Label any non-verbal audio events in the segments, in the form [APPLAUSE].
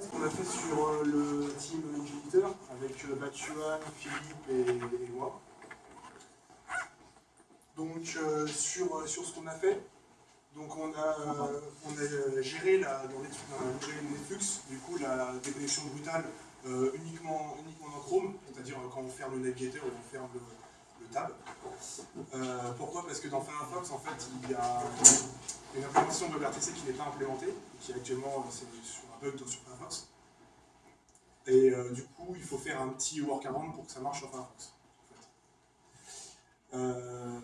Ce qu'on a fait sur euh, le team Jupiter avec euh, Batuan, Philippe et, moi? Donc euh, sur, sur ce qu'on a fait, donc on a, on a géré la, dans Netflix, du coup la déconnexion brutale uniquement, uniquement dans Chrome, c'est-à-dire quand on ferme le navigateur on ferme le, tab. pourquoi? Parce que dans Firefox, en fait, il y a une implémentation de WebRTC qui n'est pas implémentée, qui actuellement c'est sur un bug sur Firefox. Et euh, du coup, il faut faire un petit workaround pour que ça marche sur Firefox. Euh,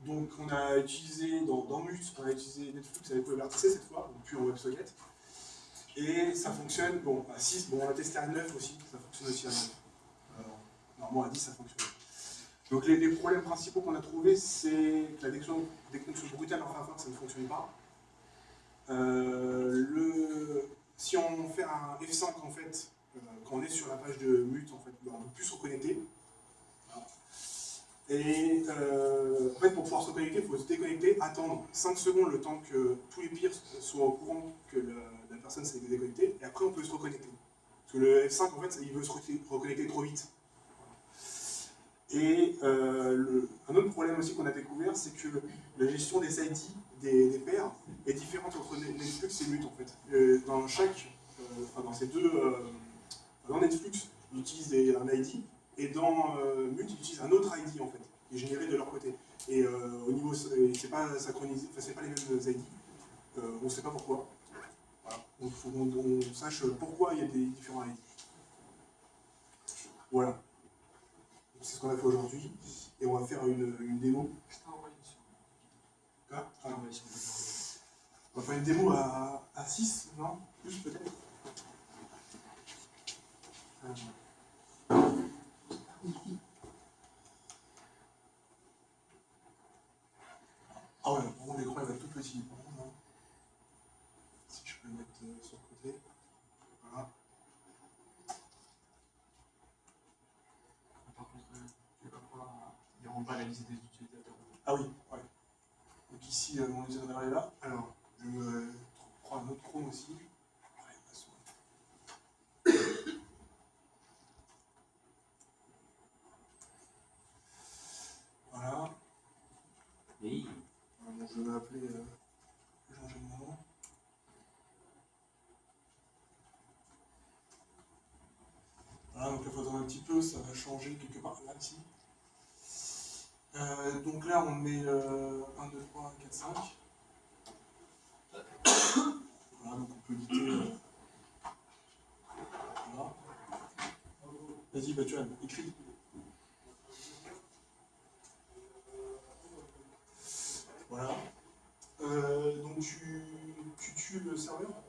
donc on a utilisé, dans, dans Mute, on a utilisé Netflix avec WebRTC cette fois, donc plus en WebSocket. Et ça fonctionne, bon, à 6, bon, on a testé à 9 aussi, ça fonctionne aussi à 9. normalement à 10 ça fonctionne. Donc les, problèmes principaux qu'on a trouvés, c'est que la déconnexion, brutale en Firefox, ça ne fonctionne pas. Euh, si on fait un F5 en fait, euh, quand on est sur la page de mute, en fait, on ne peut plus se reconnecter. Et euh, en fait, pour pouvoir se reconnecter, il faut se déconnecter, attendre 5 secondes le temps que tous les pires soient au courant que la, personne s'est déconnectée, et après on peut se reconnecter. Parce que le F5, en fait, il veut se reconnecter trop vite. Et euh, un autre problème aussi qu'on a découvert, c'est que la gestion des ID, des, paires, est différente entre Netflix et Mute en fait. dans chaque, enfin, dans ces deux, dans Netflix, ils utilisent un ID, et dans euh, Mute, ils utilisent un autre ID en fait, qui est généré de leur côté. Et euh, au niveau, c'est pas synchronisé, enfin c'est pas les mêmes ID. Euh, on ne sait pas pourquoi. Donc il faut qu'on sache pourquoi il y a des différents ID. Voilà. C'est ce qu'on a fait aujourd'hui. Et on va faire une, une démo. Quoi ah. On va faire une démo à, à 6, non Plus peut-être ah ouais, par contre l'écran il va être tout petit. Si je peux le mettre euh, sur le côté. Voilà. Par contre, euh, tu vas pouvoir n'y pas la liste des utilisateurs. Ah oui, ouais. Donc ici, euh, mon utilisateur est là. Alors, je me prends un autre Chrome aussi. je vais appeler euh, Jean Génion. Voilà, donc faut attendre un petit peu, ça va changer quelque part là, ici. Euh, donc là, on met euh, 1, 2, 3, 4, 5. Voilà, donc on peut éditer. Euh, voilà. Vas-y, bah, tu as écrit. Voilà. Euh, donc tu, tu tues le serveur?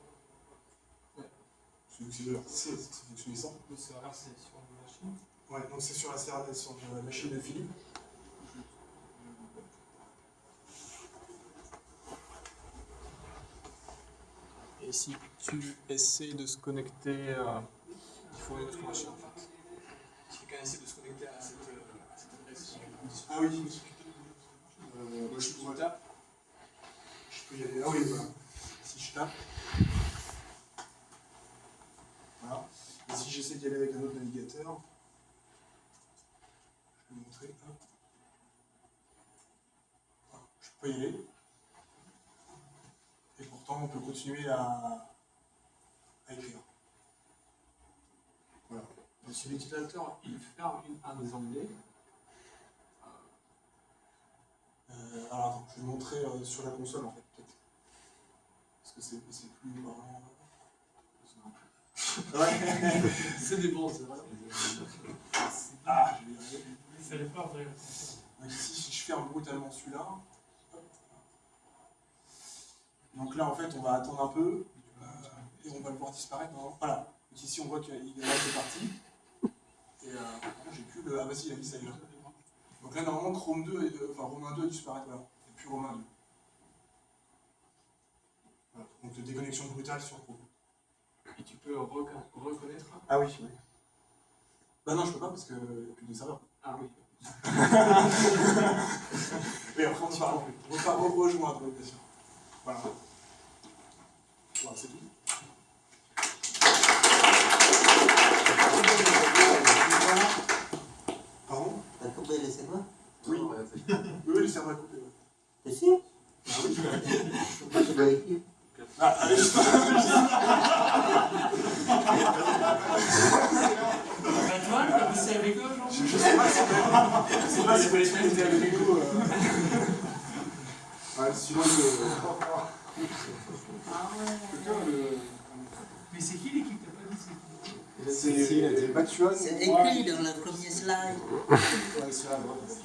Ouais. C'est le serveur c'est sur la machine Ouais, donc c'est sur la, sur la machine de Philippe. Et si tu essaies de se connecter, euh, il faut une autre machine en fait. Si quelqu'un essaie de se connecter à cette, euh, adresse. Ah oui, euh, moi, je, je tape. Je peux y aller. Ah oui, voilà. Si je tape. Voilà. Et si j'essaie d'y aller avec un autre navigateur, je vais vous montrer. Hop. Je peux y aller. Pourtant, on peut continuer à, à écrire. Voilà. si l'utilisateur il ferme un des onglets, Euh, alors attends, je vais montrer euh, sur la console en fait, peut-être. Parce que c'est plus marrant. [LAUGHS] Ouais, c'est des bons, c'est vrai. Ah, je vais ouvrir Donc ici, si je ferme brutalement celui-là, donc là en fait on va attendre un peu, euh, et on va le voir disparaître. Voilà, donc ici on voit qu'il est là, c'est parti. Et euh, j'ai plus le. Ah bah si, il a mis ça là. Donc là, normalement, Chrome 2, et, euh, enfin Romain 2 disparaît, voilà. Et puis Romain 2. Voilà. Donc déconnexion brutale sur Chrome. Et tu peux reconnaître Ah oui, oui. Bah non, je peux pas parce que n'y a plus de serveur. Ah oui. [LAUGHS] Mais après, on y parle plus. On va rejoindre, bien sûr. Voilà. Voilà, c'est tout. Pardon T'as coupé les cerveaux Oui. oui, le. T'es Ah oui. [LAUGHS] Écrire ah, allez, je Antoine, avec eux Je sais pas si vous voulez avec nous. Ouais, sinon, le... Ah ouais. Mais c'est qui l'équipe? T'as pas dit c'est qui? C'est Mathieu. C'est écrit dans le premier slide. Ouais, la droite.